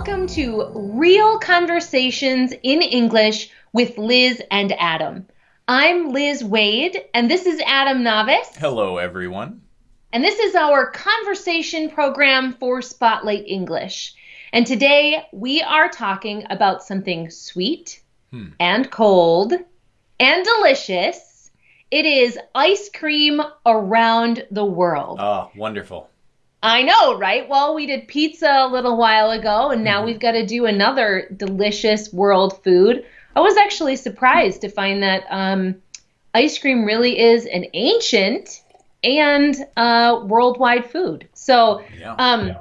welcome to Real Conversations in English with Liz and Adam. I'm Liz Waid, and this is Adam Navis. Hello, everyone. And this is our conversation program for Spotlight English. And today we are talking about something sweet Hmm. and cold and delicious. It is ice cream around the world. Oh, wonderful. I know, right? Well, we did pizza a little while ago, and now Mhm. we've got to do another delicious world food. I was actually surprised to find that um, ice cream really is an ancient and uh, worldwide food. So, Yeah. um,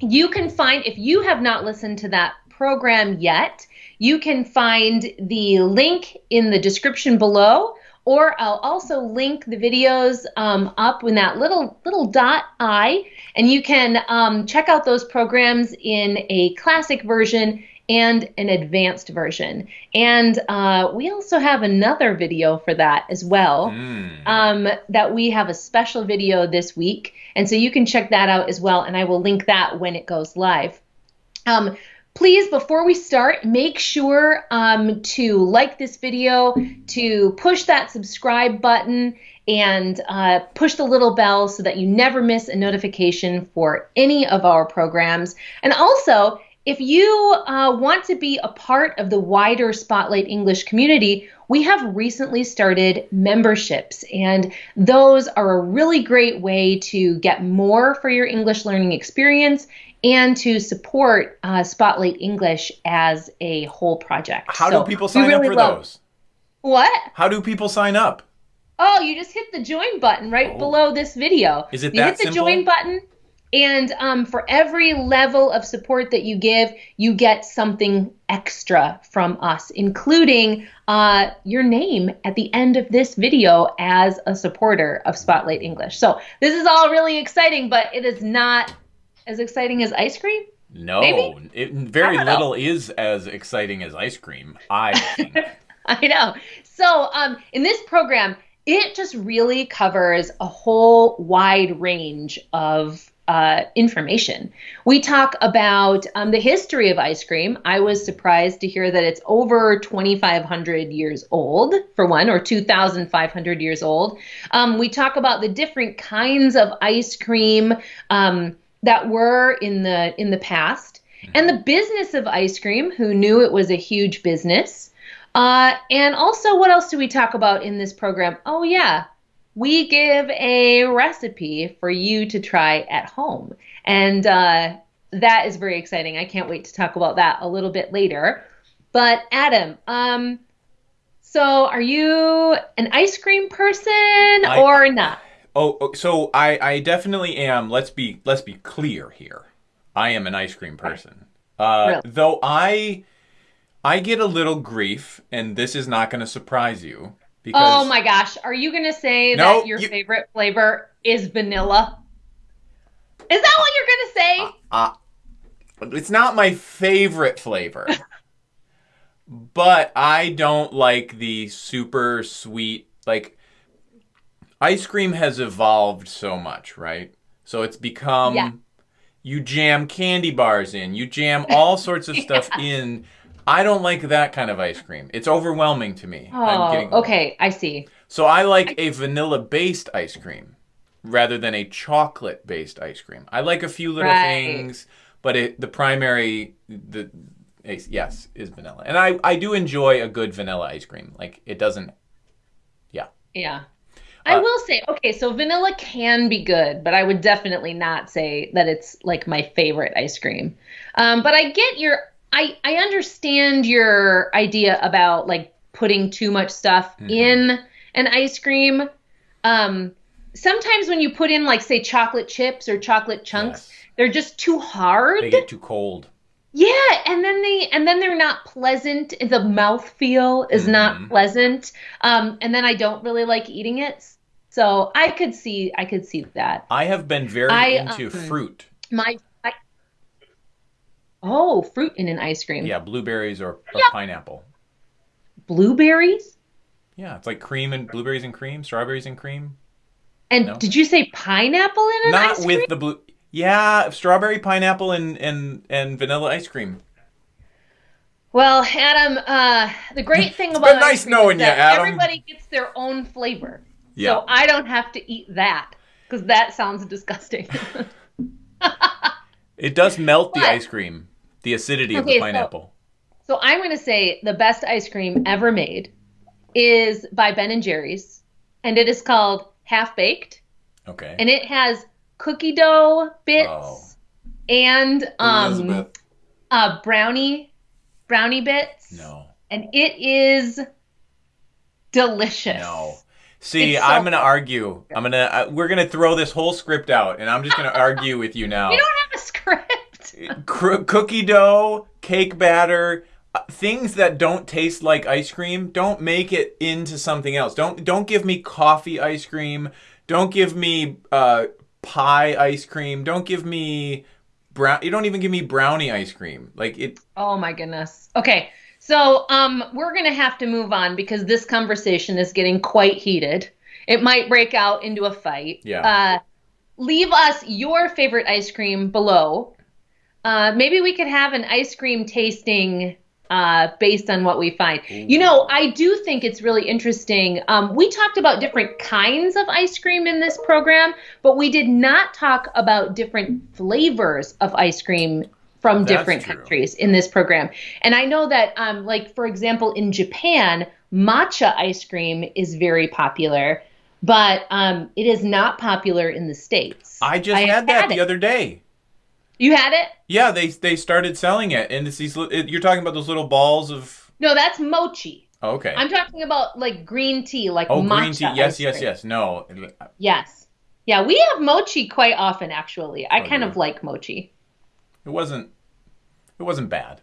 you can find, if you have not listened to that program yet, you can find the link in the description below, or I'll also link the videos um, up in that little little dot I, and you can um, check out those programs in a classic version and an advanced version. And uh, we also have another video for that as well Mm. um, that we have a special video this week. And so you can check that out as well. And I will link that when it goes live. Um, please, before we start, make sure um, to like this video, to push that subscribe button, and uh, push the little bell so that you never miss a notification for any of our programs. And also, if you uh, want to be a part of the wider Spotlight English community, we have recently started memberships, and those are a really great way to get more for your English learning experience and to support uh, Spotlight English as a whole project. How So do people sign up for love- those? What? How do people sign up? Oh, you just hit the join button right Oh. below this video. Is it you that hit the simple? join button, and um, for every level of support that you give, you get something extra from us, including uh, your name at the end of this video as a supporter of Spotlight English. So this is all really exciting, but it is not as exciting as ice cream. No, it, very don't know. little is as exciting as ice cream. I think. I know. So, um, in this program, it just really covers a whole wide range of uh, information. We talk about um, the history of ice cream. I was surprised to hear that it's over 2,500 years old, for one, or 2,500 years old. Um, we talk about the different kinds of ice cream um, that were in the in the past, and the business of ice cream. Who knew it was a huge business? Uh, and also, what else do we talk about in this program? Oh, yeah, we give a recipe for you to try at home. And uh, that is very exciting. I can't wait to talk about that a little bit later. But, Adam, um, so are you an ice cream person I- or not? Oh, oh, so I, I definitely am. Let's be let's be clear here. I am an ice cream person. Uh, Really? Though I I get a little grief, and this is not going to surprise you because Oh my gosh, are you going to say No, that your you- favorite flavor is vanilla? Is that what you're going to say? Uh, it's not my favorite flavor. but I don't like the super sweet like ice cream has evolved so much, right? So it's become Yeah. you jam candy bars in, you jam all sorts of stuff in. I don't like that kind of ice cream. It's overwhelming to me. Oh, getting- okay, I see. So I like a vanilla based ice cream rather than a chocolate based ice cream. I like a few little Right. things, but it, the primary the yes is vanilla. And I I do enjoy a good vanilla ice cream. Like it doesn't yeah. Yeah. I Uh, will say, okay, so vanilla can be good, but I would definitely not say that it's like my favorite ice cream. Um, but I get your, I, I understand your idea about like putting too much stuff Mhm. in an ice cream. Um, sometimes when you put in like say chocolate chips or chocolate chunks, yes. they're just too hard. they get too cold. Yeah, and then they and then they're not pleasant. The mouth feel is not Mhm. pleasant. Um, and then I don't really like eating it. So I could see I could see that. I have been very I, into um, fruit. My I, Oh, fruit in an ice cream. Yeah, blueberries or, or Yeah. pineapple. Blueberries? Yeah, it's like cream and blueberries and cream, strawberries and cream. And No. did you say pineapple in an Not ice with the blue. Yeah, strawberry, pineapple, and and and vanilla ice cream. Well, Adam, uh, the great thing about nice knowing you, Adam. everybody gets their own flavor, Yeah. so I don't have to eat that because that sounds disgusting. It does melt the But- ice cream, the acidity of Okay, the so- pineapple. so I'm going to say the best ice cream ever made is by Ben and Jerry's, and it is called Half Baked, okay. and it has cookie dough bits Oh. and um, Elizabeth. uh, brownie brownie bits. No. and it is delicious. No. See, so I'm gonna argue. I'm gonna. Uh, we're gonna throw this whole script out, and I'm just gonna argue with you now. You don't have a script. Cr- cookie dough, cake batter, uh, things that don't taste like ice cream. Don't make it into something else. Don't don't give me coffee ice cream. Don't give me uh, pie ice cream. Don't give me brown. You don't even give me brownie ice cream. Like it. Oh my goodness. Okay. So um we're going to have to move on because this conversation is getting quite heated. It might break out into a fight. Yeah. Uh leave us your favorite ice cream below. Uh maybe we could have an ice cream tasting uh, based on what we find. You know, I do think it's really interesting. Um, we talked about different kinds of ice cream in this program, but we did not talk about different flavors of ice cream from That's different true. countries in this program. And I know that, um, like, for example, in Japan, matcha ice cream is very popular, but um, it is not popular in the States. I just I had that had the it. other day. You had it? Yeah, they they started selling it, and it's these. It, you're talking about those little balls of. No, that's mochi. Oh, okay. I'm talking about like green tea, like oh, green tea. Yes, yes, yes. No, Yes. Yeah, we have mochi quite often actually. I Oh, kind yeah. of like mochi. it wasn't. It wasn't bad.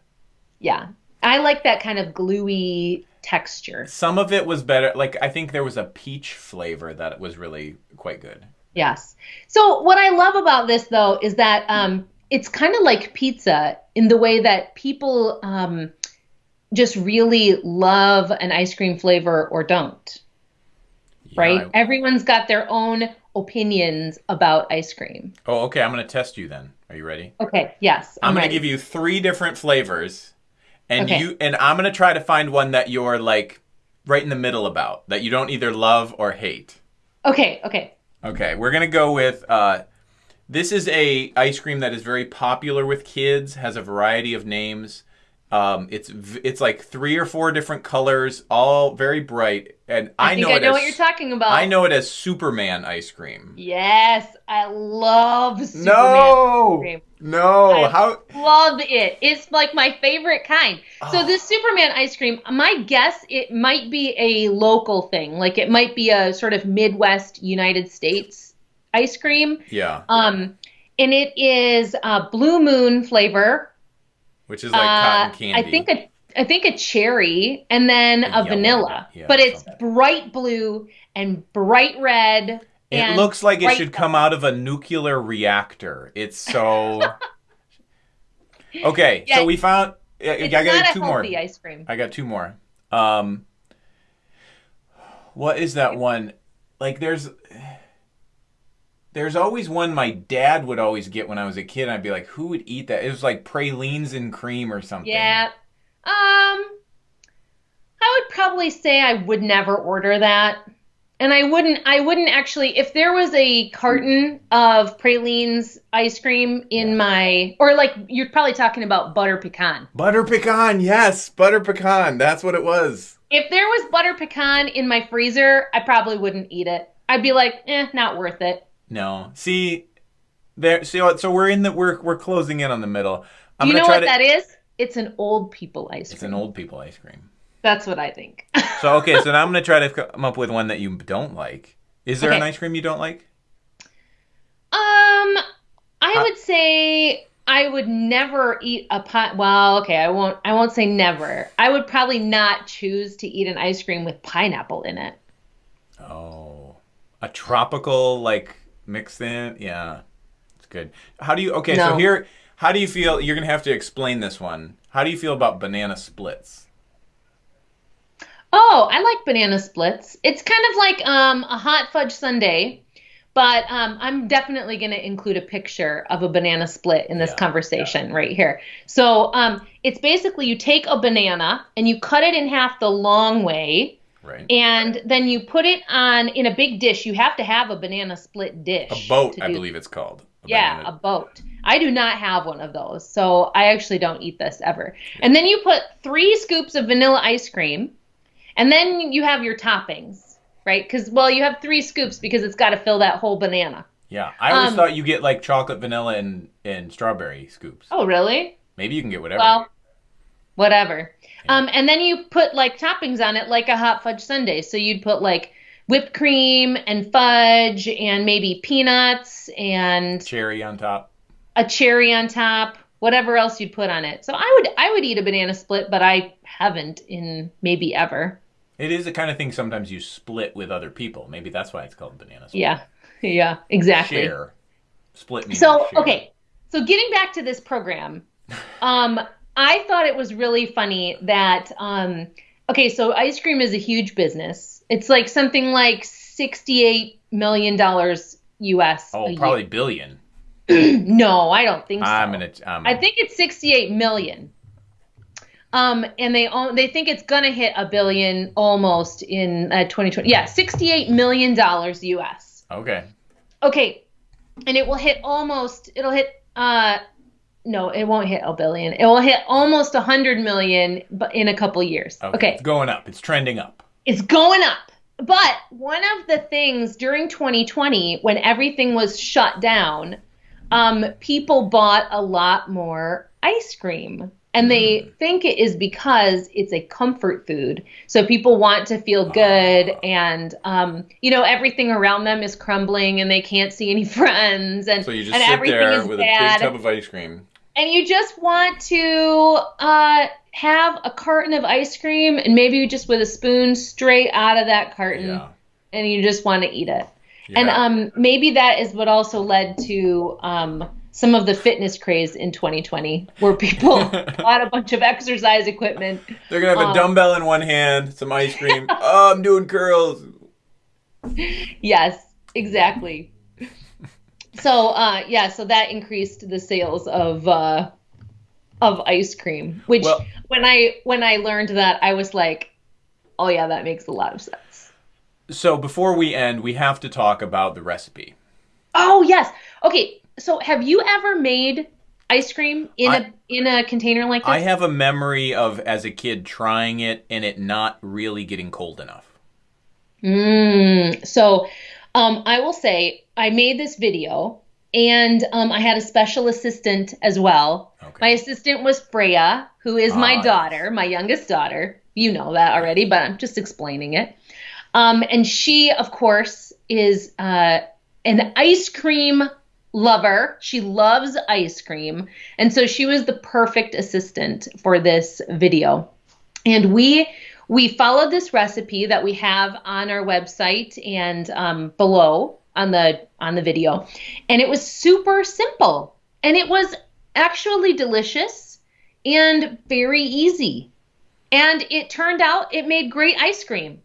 Yeah. I like that kind of gluey texture. Some of it was better. Like I think there was a peach flavor that was really quite good. Yes. So what I love about this though is that um it's kind of like pizza in the way that people um just really love an ice cream flavor or don't, Yeah, right? I- Everyone's got their own opinions about ice cream. oh, okay. I'm gonna test you then. Are you ready? Okay, yes. I'm, gonna give you three different flavors, and Okay. you and I'm gonna try to find one that you're like right in the middle about that you don't either love or hate. Okay, okay. Okay, we're gonna go with. Uh, this is a ice cream that is very popular with kids. Has a variety of names. Um, it's it's like three or four different colors, all very bright. And I, I, think know I it know as what you're talking about. I know it as Superman ice cream. Yes, I love Superman no, cream. no. I- How? Love it. It's like my favorite kind. So Oh. this Superman ice cream, my guess it might be a local thing. Like it might be a sort of Midwest United States ice cream. Yeah, Um and it is uh, blue moon flavor. which is like Uh, cotton candy. I think a I think a cherry and then A a, yellow, vanilla. yeah, but it's something. bright blue and bright red. it looks like it should come out of a nuclear reactor. It's so. okay, Yeah, so we found. I got two more. ice cream. I got two more. Um, what is that one? Like, there's, there's always one my dad would always get when I was a kid. And I'd be like, who would eat that? It was like pralines and cream or something. Yeah. Um I would probably say I would never order that. And I wouldn't I wouldn't actually if there was a carton of pralines ice cream in Yeah. my or like you're probably talking about butter pecan. Butter pecan, yes, butter pecan. That's what it was. If there was butter pecan in my freezer, I probably wouldn't eat it. I'd be like, "Eh, not worth it." No, see, there. See, so we're in the we're we're closing in on the middle. I'm you know what to. that is? It's an old people ice cream. It's an old people ice cream. That's what I think. So okay, so now I'm gonna try to come up with one that you don't like. Is there an ice cream you don't like? Um, I would say I would never eat a pie. Well, okay, I won't. I won't say never. I would probably not choose to eat an ice cream with pineapple in it. Oh, a tropical like mixed in. Yeah, it's good. How do you? Okay, so here, how do you feel? You're gonna have to explain this one. How do you feel about banana splits? Oh, I like banana splits. It's kind of like um, a hot fudge sundae, But um, I'm definitely going to include a picture of a banana split in this Yeah, conversation right here. So um, it's basically you take a banana and you cut it in half the long way, Right. and then you put it on in a big dish. You have to have a banana split dish. A boat, I do- believe it's called. A Yeah, banana- a boat. I do not have one of those, so I actually don't eat this ever. And then you put three scoops of vanilla ice cream, and then you have your toppings, right? Because well, you have three scoops because it's got to fill that whole banana. yeah. I always um, thought you get like chocolate, vanilla, and and strawberry scoops. Oh, really? Maybe you can get whatever. Well, whatever. Um, and then you put like toppings on it, like a hot fudge sundae. So you'd put like whipped cream and fudge, and maybe peanuts and Cherry on top. a cherry on top, whatever else you'd put on it. So I would I would eat a banana split, but I haven't in maybe ever. It is the kind of thing sometimes you split with other people. Maybe that's why it's called banana split. Yeah. Yeah, exactly. Share. Split So, okay. So getting back to this program, um I thought it was really funny that um okay, so ice cream is a huge business. It's like something like 68 million dollars US Oh, a probably billion. no, I don't think so. I'm gonna. Um, I think it's 68 million. Um, and they own, they think it's gonna hit a billion almost in uh, 2020. Yeah, 68 million dollars US. Okay. Okay, and it will hit almost. It'll hit. Uh, no, it won't hit a billion. It will hit almost a 100 million, but in a couple years. okay. okay It's going up. It's trending up. it's going up. But one of the things during 2020, when everything was shut down, um, people bought a lot more ice cream. And they think it is because it's a comfort food. So people want to feel good, and um, you know everything around them is crumbling, and they can't see any friends, and So you just sit everything there is with bad a big tub of ice cream. And you just want to uh, have a carton of ice cream and maybe just with a spoon straight out of that carton Yeah. and you just want to eat it and um, maybe that is what also led to um, some of the fitness craze in 2020 where people bought a bunch of exercise equipment They're gonna have a um, dumbbell in one hand, some ice cream. oh, I'm doing curls. yes exactly so uh, yeah so that increased the sales of uh, of ice cream which Well- when i when i learned that i was like oh yeah that makes a lot of sense So before we end, we have to talk about the recipe. oh yes okay so have you ever made ice cream in I- a in a container like this I have a memory of as a kid trying it and it not really getting cold enough. Mm, so um, I will say I made this video and um, I had a special assistant as well. Okay. My assistant was Freya, who is Ah, my yes. daughter, my youngest daughter. You know that already, but I'm just explaining it. Um, and she, of course, is uh, an ice cream lover. She loves ice cream. And so she was the perfect assistant for this video. And we we followed this recipe that we have on our website and um, below on the on the video, and it was super simple, and it was actually delicious and very easy, and it turned out it made great ice cream.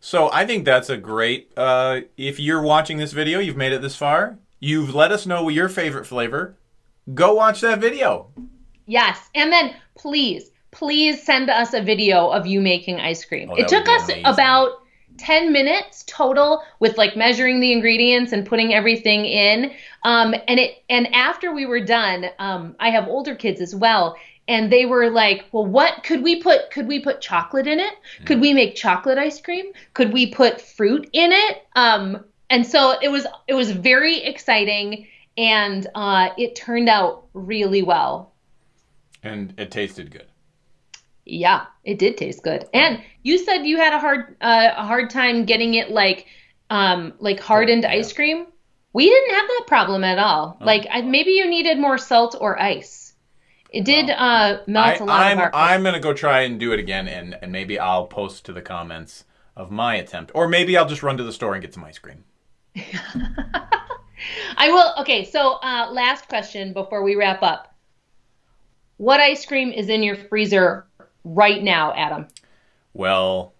So I think that's a great. Uh, if you're watching this video, you've made it this far. You've let us know your favorite flavor. Go watch that video. Yes, and then please, please send us a video of you making ice cream. Oh, it took us amazing. about 10 minutes total with like measuring the ingredients and putting everything in. Um, and it and after we were done, um, I have older kids as well. And they were like, "Well, what could we put? Could we put chocolate in it? Could we make chocolate ice cream? Could we put fruit in it?" Um, and so it was it was very exciting, and uh, it turned out really well. And it tasted good. Yeah, it did taste good. And you said you had a hard uh, a hard time getting it like um like hardened Oh, yeah. ice cream. We didn't have that problem at all. Oh. Like I, maybe you needed more salt or ice. It did uh melt I, a lot I'm of our I'm gonna go try and do it again, and and maybe I'll post to the comments of my attempt, or maybe I'll just run to the store and get some ice cream. I will Okay, so uh last question before we wrap up. What ice cream is in your freezer right now, Adam? Well,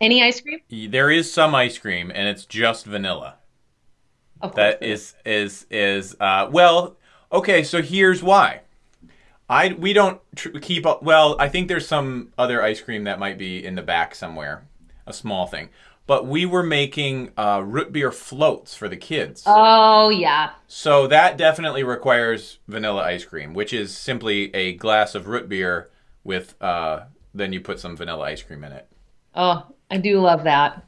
Any ice cream? there is some ice cream, and it's just vanilla. Of course That is is is uh, well. Okay, so here's why. I we don't tr- keep up. Well, I think there's some other ice cream that might be in the back somewhere, a small thing. But we were making uh, root beer floats for the kids. Oh yeah. So that definitely requires vanilla ice cream, which is simply a glass of root beer with uh, then you put some vanilla ice cream in it. Oh, I do love that.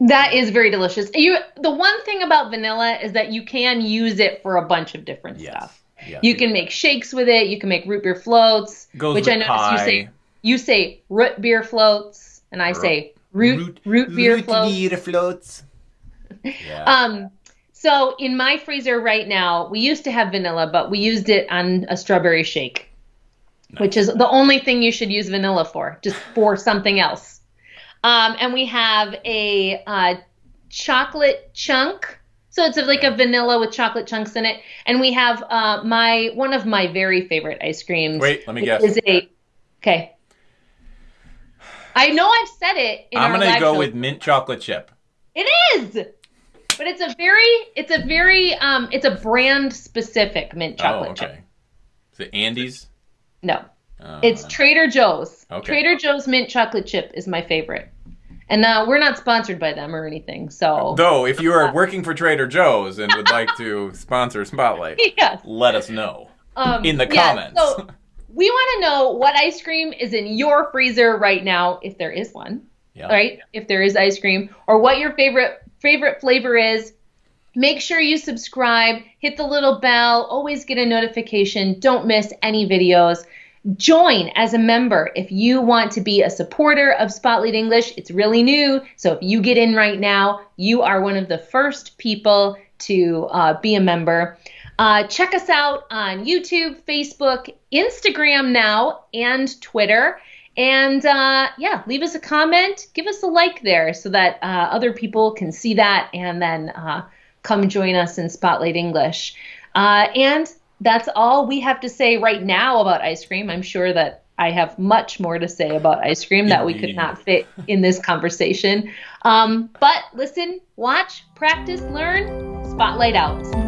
That is very delicious. You the one thing about vanilla is that you can use it for a bunch of different stuff. Yes. You can make shakes with it. You can make root beer floats, Goes which with I noticed you say you say root beer floats, and I say root root, beer floats. beer floats. Yeah. Um, so in my freezer right now, we used to have vanilla, but we used it on a strawberry shake, which is the only thing you should use vanilla for, just for something else. Um, and we have a uh, chocolate chunk. So it's like a vanilla with chocolate chunks in it, and we have uh, my one of my very favorite ice creams. Wait, let me guess. Is a okay. I know I've said it. In I'm gonna go show. with mint chocolate chip. It is. But it's a very it's a very um it's a brand specific mint chocolate oh, chip. okay. Is it Andes? No. Uh, It's Trader Joe's. Okay. Trader Joe's mint chocolate chip is my favorite. And uh, we're not sponsored by them or anything. So Though, if you are working for Trader Joe's and would like to sponsor Spotlight, yes. let us know Um, in the yeah, comments. So we want to know what ice cream is in your freezer right now, if there is one. Yeah. right? If there is ice cream, or what your favorite favorite flavor is. Make sure you subscribe, hit the little bell, always get a notification, don't miss any videos. Join as a member if you want to be a supporter of Spotlight English. It's really new, so if you get in right now, you are one of the first people to uh, be a member. Uh, check us out on YouTube, Facebook, Instagram now, and Twitter. And uh, yeah, leave us a comment, give us a like there so that uh, other people can see that and then uh, come join us in Spotlight English. Uh, and that's all we have to say right now about ice cream. I'm sure that I have much more to say about ice cream that we could not fit in this conversation. Um, but listen, watch, practice, learn, Spotlight out.